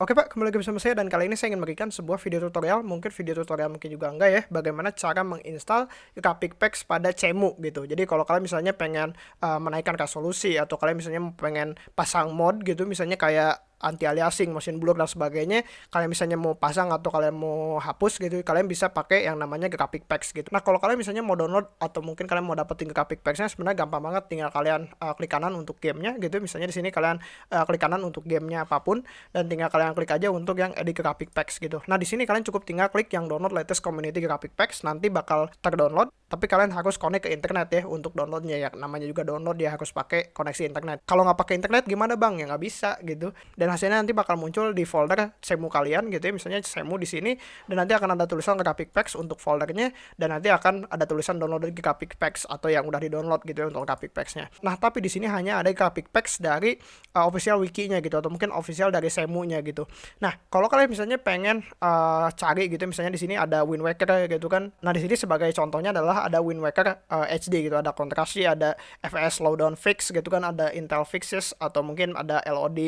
Oke Pak, kembali lagi bersama saya dan kali ini saya ingin memberikan sebuah video tutorial, mungkin video tutorial mungkin juga enggak ya, bagaimana cara menginstal Graphic Packs pada Cemu gitu. Jadi kalau kalian misalnya pengen uh, menaikkan resolusi atau kalian misalnya pengen pasang mod gitu, misalnya kayak anti aliasing, motion blur dan sebagainya. Kalian misalnya mau pasang atau kalian mau hapus gitu, kalian bisa pakai yang namanya graphic packs gitu. Nah, kalau kalian misalnya mau download atau mungkin kalian mau dapetin graphic packsnya sebenarnya gampang banget tinggal kalian uh, klik kanan untuk gamenya gitu. Misalnya di sini kalian uh, klik kanan untuk gamenya apa pun dan tinggal kalian klik aja untuk yang edit graphic packs gitu. Nah, di sini kalian cukup tinggal klik yang download latest community graphic packs nanti bakal terdownload tapi kalian harus connect ke internet ya untuk downloadnya ya. Namanya juga download dia harus pakai koneksi internet. Kalau nggak pakai internet gimana bang? Ya nggak bisa gitu. Dan hasilnya nanti bakal muncul di folder semu kalian gitu ya. Misalnya semu di sini dan nanti akan ada tulisan graphic packs untuk foldernya dan nanti akan ada tulisan download graphic packs atau yang udah di download gitu ya untuk graphic packsnya. Nah tapi di sini hanya ada graphic packs dari uh, official wikinya gitu atau mungkin official dari semunya gitu. Nah kalau kalian misalnya pengen uh, cari gitu misalnya di sini ada Wind Waker gitu kan. Nah di sini sebagai contohnya adalah ada Wind Waker uh, eh, HD gitu, ada kontrasi, ada FPS slowdown fix gitu kan, ada Intel fixes atau mungkin ada LOD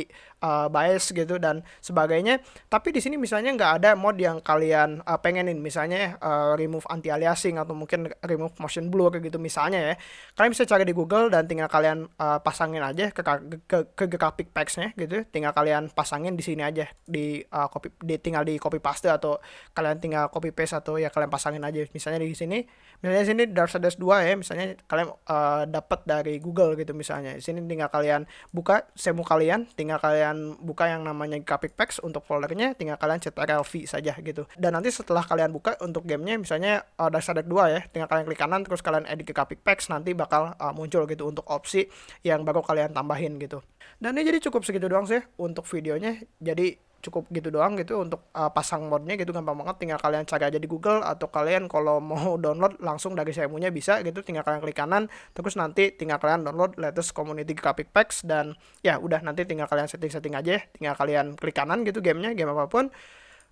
uh, eh, bias gitu dan sebagainya. Tapi di sini misalnya nggak ada mod yang kalian uh, pengenin, misalnya uh, remove anti aliasing atau mungkin remove motion blur gitu misalnya ya. Kalian bisa cari di Google dan tinggal kalian uh, pasangin aja ke ke, ke, ke graphic packs-nya gitu. Tinggal kalian pasangin di sini aja di uh, copy di tinggal di copy paste atau kalian tinggal copy paste atau ya kalian pasangin aja misalnya di sini. Misalnya di sini Darksiders 2 ya misalnya kalian uh, dapat dari Google gitu misalnya. Di sini tinggal kalian buka semu kalian tinggal kalian buka yang namanya graphic packs untuk foldernya tinggal kalian cetak LV saja gitu. Dan nanti setelah kalian buka untuk gamenya misalnya uh, Darksiders 2 ya tinggal kalian klik kanan terus kalian edit ke graphic packs nanti bakal uh, muncul gitu untuk opsi yang baru kalian tambahin gitu. Dan ini jadi cukup segitu doang sih untuk videonya. Jadi cukup gitu doang gitu untuk uh, pasang modnya gitu gampang banget. Tinggal kalian cari aja di Google atau kalian kalau mau download langsung dari punya bisa gitu tinggal kalian klik kanan terus nanti tinggal kalian download latest community graphic packs dan ya udah nanti tinggal kalian setting-setting aja tinggal kalian klik kanan gitu gamenya game apa pun.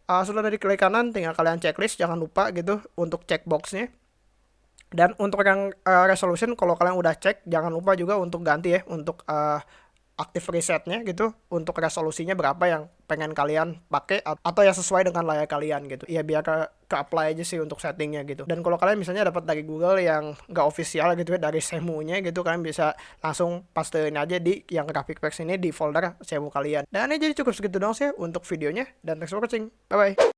Uh, sudah dari klik kanan tinggal kalian checklist jangan lupa gitu untuk checkboxnya dan untuk yang uh, resolution kalau kalian udah cek jangan lupa juga untuk ganti ya untuk uh, aktif resetnya gitu untuk resolusinya berapa yang pengen kalian pakai atau yang sesuai dengan layar kalian gitu. Ya biar ke, ke apply aja sih untuk settingnya gitu. Dan kalau kalian misalnya dapat dari Google yang nggak official gitu ya dari semunya gitu kalian bisa langsung pastein aja di yang graphic packs ini di folder semu kalian. Dan ini jadi cukup segitu dong sih untuk videonya dan thanks for watching. Bye bye